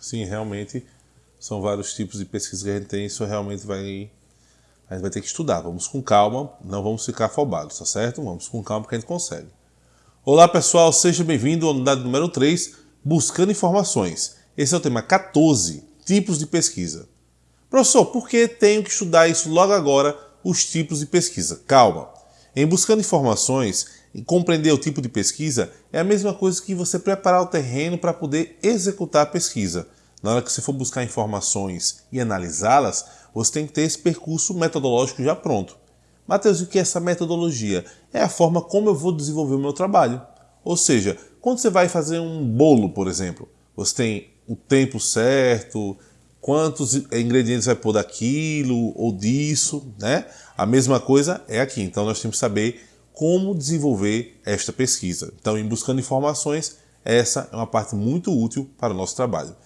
Sim, realmente são vários tipos de pesquisa que a gente tem, isso realmente vai a gente vai ter que estudar. Vamos com calma, não vamos ficar afobados, tá certo? Vamos com calma que a gente consegue. Olá pessoal, seja bem-vindo à unidade número 3, Buscando Informações. Esse é o tema 14, tipos de pesquisa. Professor, por que tenho que estudar isso logo agora, os tipos de pesquisa? Calma. Em Buscando Informações, e compreender o tipo de pesquisa é a mesma coisa que você preparar o terreno para poder executar a pesquisa. Na hora que você for buscar informações e analisá-las, você tem que ter esse percurso metodológico já pronto. Mateus, o que é essa metodologia? É a forma como eu vou desenvolver o meu trabalho. Ou seja, quando você vai fazer um bolo, por exemplo, você tem o tempo certo, quantos ingredientes vai pôr daquilo ou disso, né? A mesma coisa é aqui. Então nós temos que saber como desenvolver esta pesquisa. Então, em buscando informações, essa é uma parte muito útil para o nosso trabalho.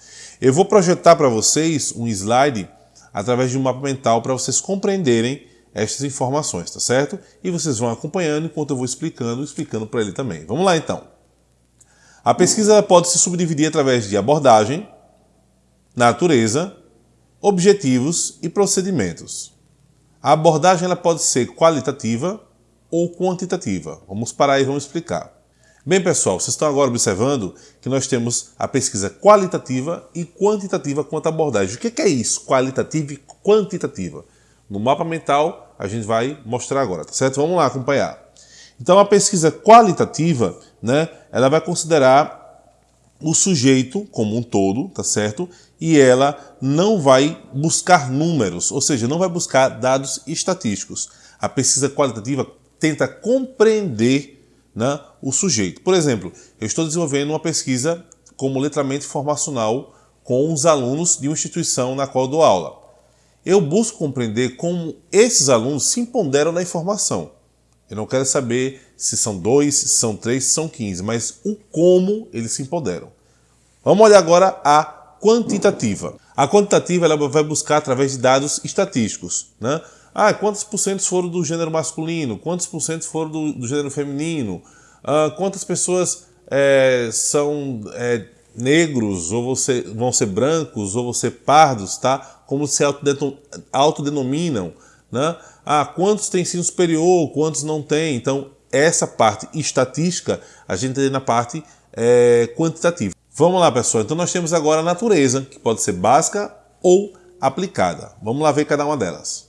Eu vou projetar para vocês um slide através de um mapa mental para vocês compreenderem estas informações, tá certo? E vocês vão acompanhando enquanto eu vou explicando, explicando para ele também. Vamos lá então. A pesquisa pode se subdividir através de abordagem, natureza, objetivos e procedimentos. A abordagem ela pode ser qualitativa ou quantitativa. Vamos parar e vamos explicar. Bem, pessoal, vocês estão agora observando que nós temos a pesquisa qualitativa e quantitativa quanto à abordagem. O que é isso, qualitativa e quantitativa? No mapa mental, a gente vai mostrar agora, tá certo? Vamos lá acompanhar. Então, a pesquisa qualitativa, né, ela vai considerar o sujeito como um todo, tá certo? E ela não vai buscar números, ou seja, não vai buscar dados estatísticos. A pesquisa qualitativa tenta compreender né, o sujeito. Por exemplo, eu estou desenvolvendo uma pesquisa como letramento informacional com os alunos de uma instituição na qual eu dou aula. Eu busco compreender como esses alunos se empoderam na informação. Eu não quero saber se são dois, se são três, se são quinze, mas o como eles se empoderam. Vamos olhar agora a quantitativa. A quantitativa ela vai buscar através de dados estatísticos. Né? Ah, quantos por cento foram do gênero masculino? Quantos por cento foram do, do gênero feminino? Ah, quantas pessoas é, são é, negros, ou você, vão ser brancos, ou vão ser pardos, tá? Como se autodenominam, né? Ah, quantos têm ensino superior, quantos não têm? Então, essa parte estatística, a gente tem na parte é, quantitativa. Vamos lá, pessoal. Então, nós temos agora a natureza, que pode ser básica ou aplicada. Vamos lá ver cada uma delas.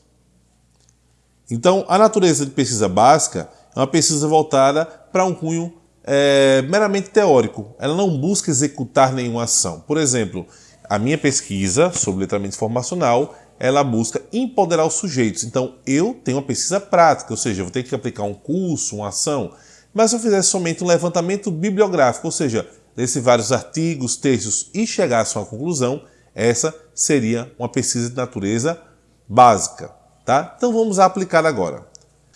Então, a natureza de pesquisa básica é uma pesquisa voltada para um cunho é, meramente teórico. Ela não busca executar nenhuma ação. Por exemplo, a minha pesquisa sobre letramento informacional, ela busca empoderar os sujeitos. Então, eu tenho uma pesquisa prática, ou seja, eu vou ter que aplicar um curso, uma ação. Mas se eu fizesse somente um levantamento bibliográfico, ou seja, lesse vários artigos, textos e chegasse a uma conclusão, essa seria uma pesquisa de natureza básica. Tá? Então vamos aplicar agora.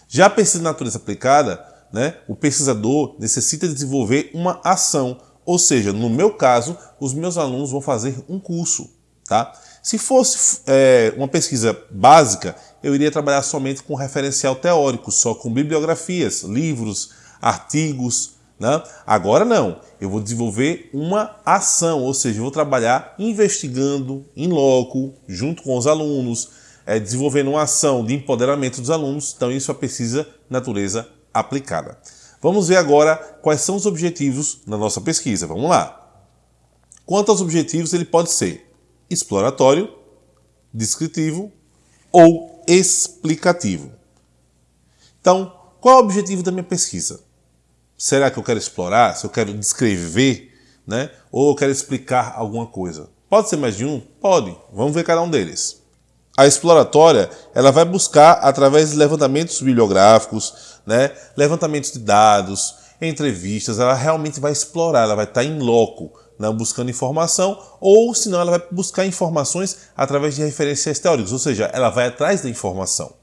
Já a pesquisa de natureza aplicada, né, o pesquisador necessita desenvolver uma ação, ou seja, no meu caso, os meus alunos vão fazer um curso. Tá? Se fosse é, uma pesquisa básica, eu iria trabalhar somente com referencial teórico, só com bibliografias, livros, artigos. Né? Agora não, eu vou desenvolver uma ação, ou seja, eu vou trabalhar investigando em loco, junto com os alunos, é, desenvolvendo uma ação de empoderamento dos alunos, então isso é pesquisa natureza aplicada. Vamos ver agora quais são os objetivos da nossa pesquisa. Vamos lá. Quanto aos objetivos, ele pode ser exploratório, descritivo ou explicativo. Então, qual é o objetivo da minha pesquisa? Será que eu quero explorar? Se eu quero descrever, né? Ou eu quero explicar alguma coisa? Pode ser mais de um? Pode. Vamos ver cada um deles. A exploratória ela vai buscar, através de levantamentos bibliográficos, né, levantamentos de dados, entrevistas, ela realmente vai explorar, ela vai estar em loco, né, buscando informação, ou senão ela vai buscar informações através de referenciais teóricos, ou seja, ela vai atrás da informação.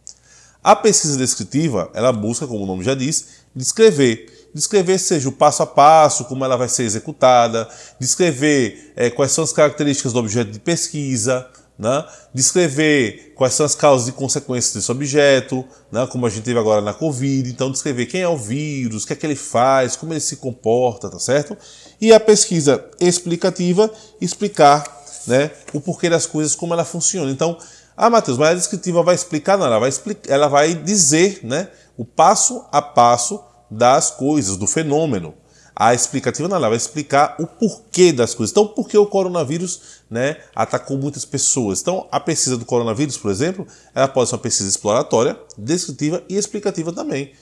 A pesquisa descritiva, ela busca, como o nome já diz, descrever. Descrever seja o passo a passo, como ela vai ser executada, descrever é, quais são as características do objeto de pesquisa, né? descrever quais são as causas e consequências desse objeto, né? como a gente teve agora na Covid, então descrever quem é o vírus, o que é que ele faz, como ele se comporta, tá certo? E a pesquisa explicativa, explicar né, o porquê das coisas, como ela funciona. Então, ah, Matheus, mas a descritiva vai explicar? Não, ela vai, explicar, ela vai dizer né, o passo a passo das coisas, do fenômeno. A explicativa não, ela vai explicar o porquê das coisas. Então, por que o coronavírus né, atacou muitas pessoas? Então, a pesquisa do coronavírus, por exemplo, ela pode ser uma pesquisa exploratória, descritiva e explicativa também.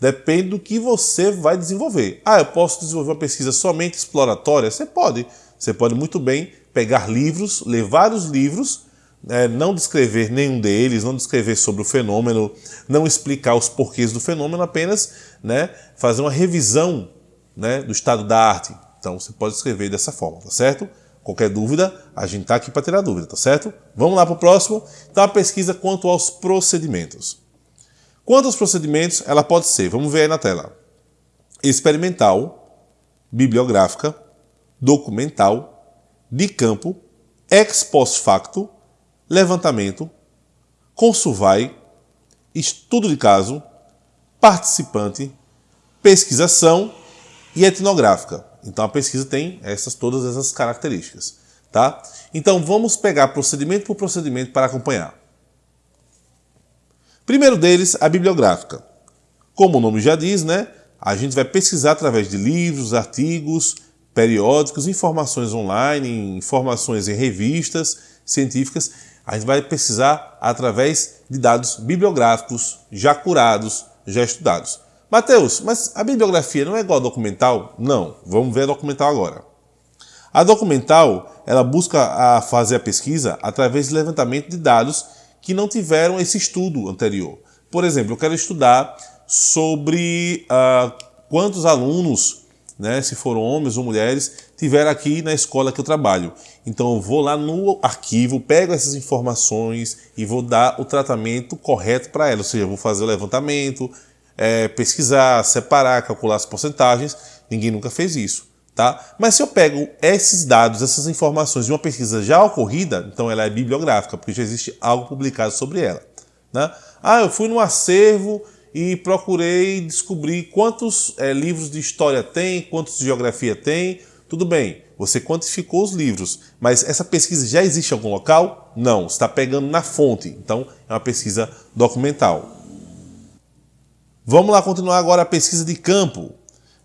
Depende do que você vai desenvolver. Ah, eu posso desenvolver uma pesquisa somente exploratória? Você pode. Você pode muito bem pegar livros, ler vários livros, é, não descrever nenhum deles, não descrever sobre o fenômeno, não explicar os porquês do fenômeno, apenas né, fazer uma revisão né, do estado da arte. Então você pode escrever dessa forma, tá certo? Qualquer dúvida, a gente está aqui para tirar dúvida, tá certo? Vamos lá para o próximo. Então a pesquisa quanto aos procedimentos. Quanto aos procedimentos, ela pode ser, vamos ver aí na tela, experimental, bibliográfica, documental, de campo, ex post facto, levantamento, consulvai, estudo de caso, participante, pesquisação e etnográfica. Então a pesquisa tem essas todas essas características, tá? Então vamos pegar procedimento por procedimento para acompanhar. Primeiro deles, a bibliográfica. Como o nome já diz, né? A gente vai pesquisar através de livros, artigos, periódicos, informações online, informações em revistas científicas. A gente vai pesquisar através de dados bibliográficos já curados, já estudados. Mateus, mas a bibliografia não é igual ao documental? Não, vamos ver a documental agora. A documental, ela busca a fazer a pesquisa através de levantamento de dados que não tiveram esse estudo anterior. Por exemplo, eu quero estudar sobre uh, quantos alunos, né, se foram homens ou mulheres, tiveram aqui na escola que eu trabalho. Então eu vou lá no arquivo, pego essas informações e vou dar o tratamento correto para elas. Ou seja, vou fazer o levantamento, é, pesquisar, separar, calcular as porcentagens. Ninguém nunca fez isso. Tá? Mas se eu pego esses dados, essas informações de uma pesquisa já ocorrida, então ela é bibliográfica, porque já existe algo publicado sobre ela. Né? Ah, eu fui no acervo e procurei descobrir quantos é, livros de história tem, quantos de geografia tem. Tudo bem, você quantificou os livros, mas essa pesquisa já existe em algum local? Não, está pegando na fonte, então é uma pesquisa documental. Vamos lá continuar agora a pesquisa de campo.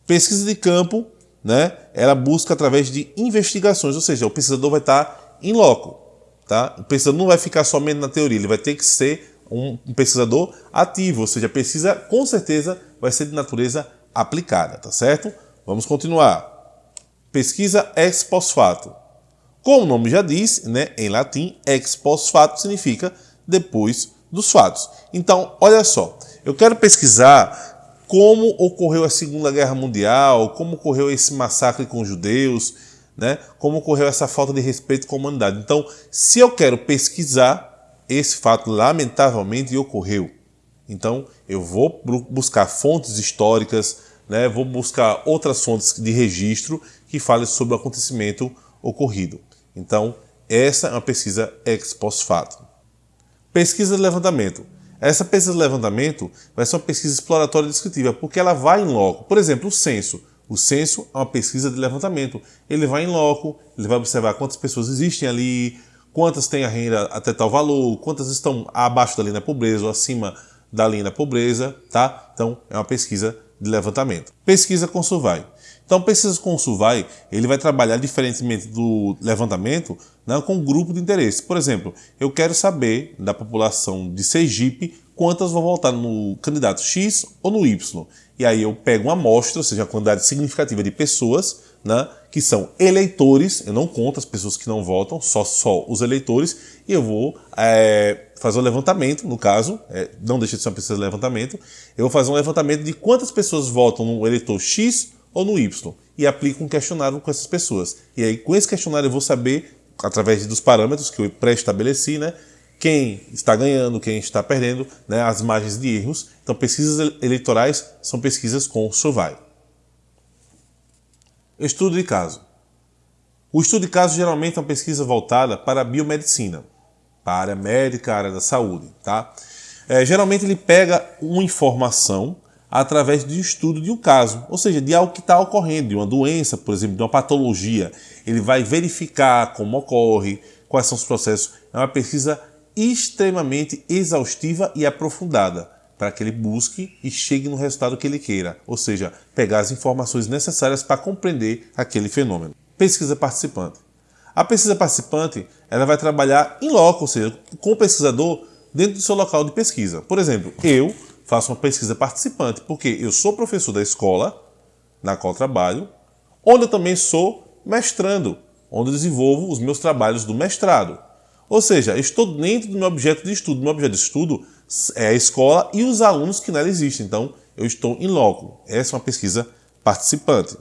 Pesquisa de campo, né, ela busca através de investigações, ou seja, o pesquisador vai estar em loco. Tá? O pesquisador não vai ficar somente na teoria, ele vai ter que ser um, pesquisador ativo, ou seja, a pesquisa com certeza vai ser de natureza aplicada, tá certo? Vamos continuar. Pesquisa ex post facto. Como o nome já diz, né, em latim, ex post facto significa depois dos fatos. Então, olha só, eu quero pesquisar como ocorreu a Segunda Guerra Mundial, como ocorreu esse massacre com os judeus, né? como ocorreu essa falta de respeito com a humanidade. Então, se eu quero pesquisar, esse fato lamentavelmente ocorreu. Então, eu vou buscar fontes históricas, né? vou buscar outras fontes de registro que falem sobre o acontecimento ocorrido. Então, essa é uma pesquisa ex post facto. Pesquisa de levantamento. Essa pesquisa de levantamento vai ser uma pesquisa exploratória descritiva, porque ela vai em loco. Por exemplo, o censo. O censo é uma pesquisa de levantamento. Ele vai em loco, ele vai observar quantas pessoas existem ali, quantas têm a renda até tal valor, quantas estão abaixo da linha da pobreza ou acima da linha da pobreza, tá? Então, é uma pesquisa de levantamento. Pesquisa com Survey. Então, pesquisa com Survey, ele vai trabalhar diferentemente do levantamento né, com grupo de interesse. Por exemplo, eu quero saber da população de Sergipe quantas vão votar no candidato X ou no Y. E aí eu pego uma amostra, ou seja, uma quantidade significativa de pessoas né, que são eleitores, eu não conto as pessoas que não votam, só, só os eleitores, e eu vou é, fazer um levantamento, no caso, é, não deixa de ser uma pesquisa de levantamento, eu vou fazer um levantamento de quantas pessoas votam no eleitor X ou no Y, e aplico um questionário com essas pessoas. E aí, com esse questionário, eu vou saber, através dos parâmetros que eu pré-estabeleci, né, quem está ganhando, quem está perdendo, né, as margens de erros. Então, pesquisas eleitorais são pesquisas com Survey. Estudo de caso. O estudo de caso geralmente é uma pesquisa voltada para a biomedicina, para a área médica, a área da saúde. Tá? É, geralmente ele pega uma informação através do estudo de um caso, ou seja, de algo que está ocorrendo, de uma doença, por exemplo, de uma patologia. Ele vai verificar como ocorre, quais são os processos. É uma pesquisa extremamente exaustiva e aprofundada para que ele busque e chegue no resultado que ele queira, ou seja, pegar as informações necessárias para compreender aquele fenômeno. Pesquisa participante. A pesquisa participante ela vai trabalhar em loco, ou seja, com o pesquisador dentro do seu local de pesquisa. Por exemplo, eu faço uma pesquisa participante porque eu sou professor da escola na qual trabalho, onde eu também sou mestrando, onde eu desenvolvo os meus trabalhos do mestrado. Ou seja, estou dentro do meu objeto de estudo. Meu objeto de estudo é a escola e os alunos que nela existem. Então, eu estou em loco. Essa é uma pesquisa participante.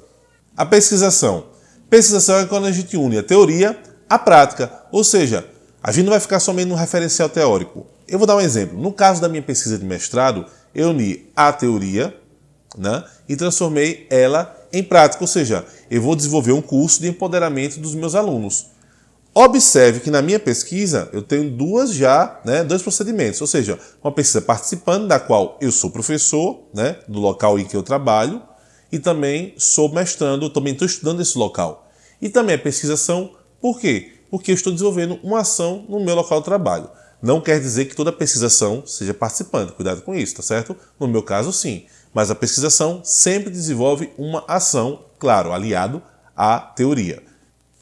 A pesquisação. Pesquisação é quando a gente une a teoria à prática. Ou seja, a gente não vai ficar somente no referencial teórico. Eu vou dar um exemplo. No caso da minha pesquisa de mestrado, eu uni a teoria né, e transformei ela em prática. Ou seja, eu vou desenvolver um curso de empoderamento dos meus alunos. Observe que na minha pesquisa eu tenho duas já, né, dois procedimentos, ou seja, uma pesquisa participando da qual eu sou professor, né, do local em que eu trabalho, e também sou mestrando, também estou estudando esse local. E também a pesquisação, por quê? Porque eu estou desenvolvendo uma ação no meu local de trabalho. Não quer dizer que toda pesquisação seja participante, cuidado com isso, tá certo? No meu caso, sim. Mas a pesquisação sempre desenvolve uma ação, claro, aliado à teoria.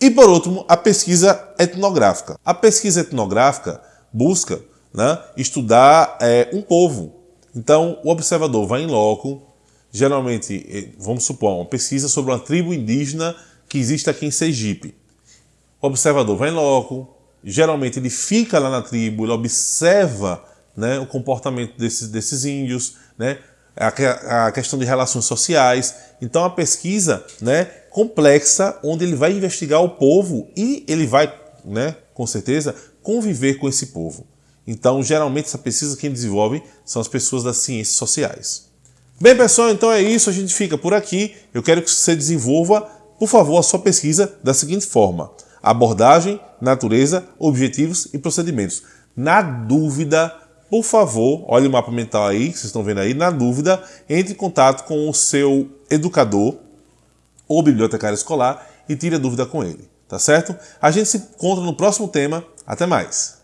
E por último, a pesquisa etnográfica. A pesquisa etnográfica busca né, estudar é, um povo. Então, o observador vai em loco, geralmente, eh, vamos supor, uma pesquisa sobre uma tribo indígena que existe aqui em Sergipe. O observador vai em loco, geralmente ele fica lá na tribo, ele observa né, o comportamento desses, desses índios, né, a, a questão de relações sociais. Então, a pesquisa né, complexa, onde ele vai investigar o povo e ele vai, né, com certeza, conviver com esse povo. Então, geralmente, essa pesquisa quem desenvolve são as pessoas das ciências sociais. Bem, pessoal, então é isso. A gente fica por aqui. Eu quero que você desenvolva, por favor, a sua pesquisa da seguinte forma. Abordagem, natureza, objetivos e procedimentos. Na dúvida, por favor, olhe o mapa mental aí, que vocês estão vendo aí. Na dúvida, entre em contato com o seu educador ou bibliotecário escolar e tire a dúvida com ele, tá certo? A gente se encontra no próximo tema. Até mais!